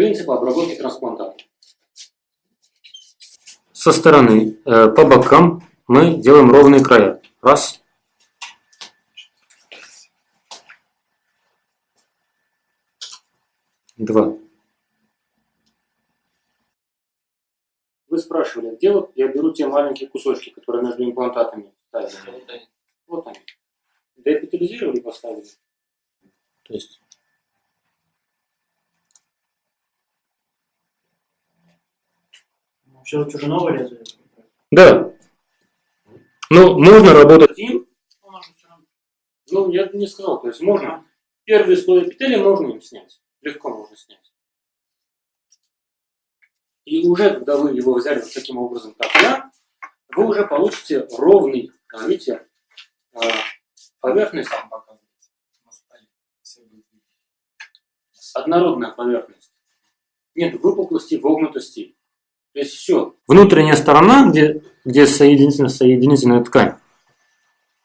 Принцип обработки трансплантата. Со стороны, э, по бокам мы делаем ровные края. Раз. Два. Вы спрашивали, где вот я беру те маленькие кусочки, которые между имплантатами ставили? Вот они. Вот они. Деэпитализировали и поставили. То есть Же новое лезвие. Да. Ну, можно работать. Им, Ну, ну, я бы не сказал, то есть можно, первый слой эпителия можно им снять, легко можно снять. И уже, когда вы его взяли вот таким образом, как я, вы уже получите ровный, видите, а, поверхность, однородная поверхность. Нет выпуклости, вогнутости. То есть все. Внутренняя сторона, где, где соединительная, соединительная ткань,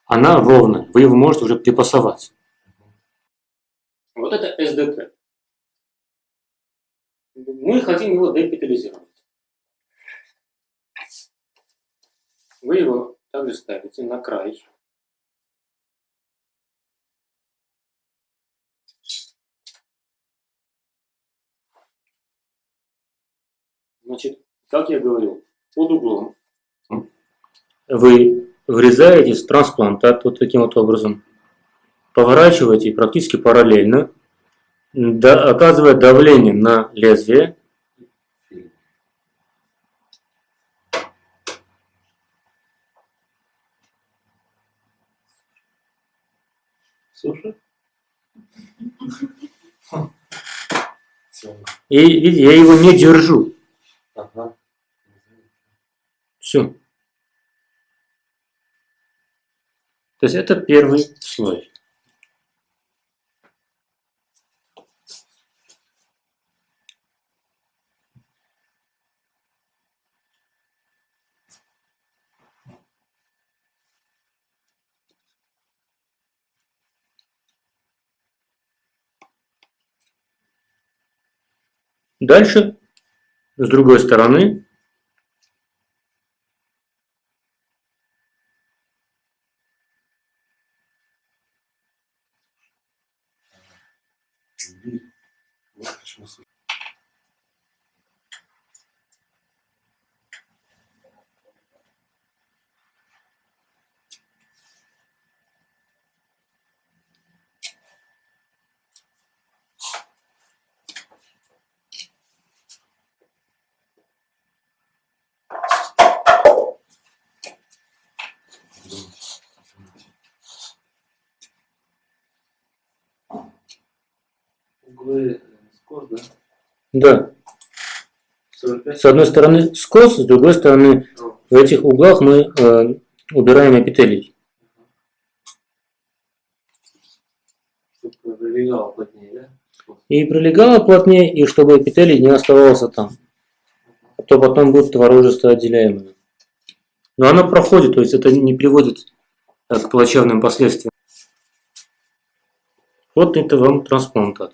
она ровная. Вы его можете уже припасовать. Вот это СДТ. Мы хотим его депитализировать. Вы его также ставите на край. Значит, как я говорил, под углом. Вы врезаете в трансплантат вот таким вот образом, поворачиваете практически параллельно, да- оказывая давление на лезвие, Слушай. И видите, я его не держу. Все. То есть это первый слой. Дальше, с другой стороны, Mm-hmm. Углы скос, да? да, 45. с одной стороны скос, с другой стороны в этих углах мы э, убираем эпителий. Чтобы прилегало плотнее, да? И прилегало плотнее, и чтобы эпителий не оставался там. А то потом будет творожество отделяемое. Но оно проходит, то есть это не приводит э, к плачевным последствиям. Вот это вам трансплантат.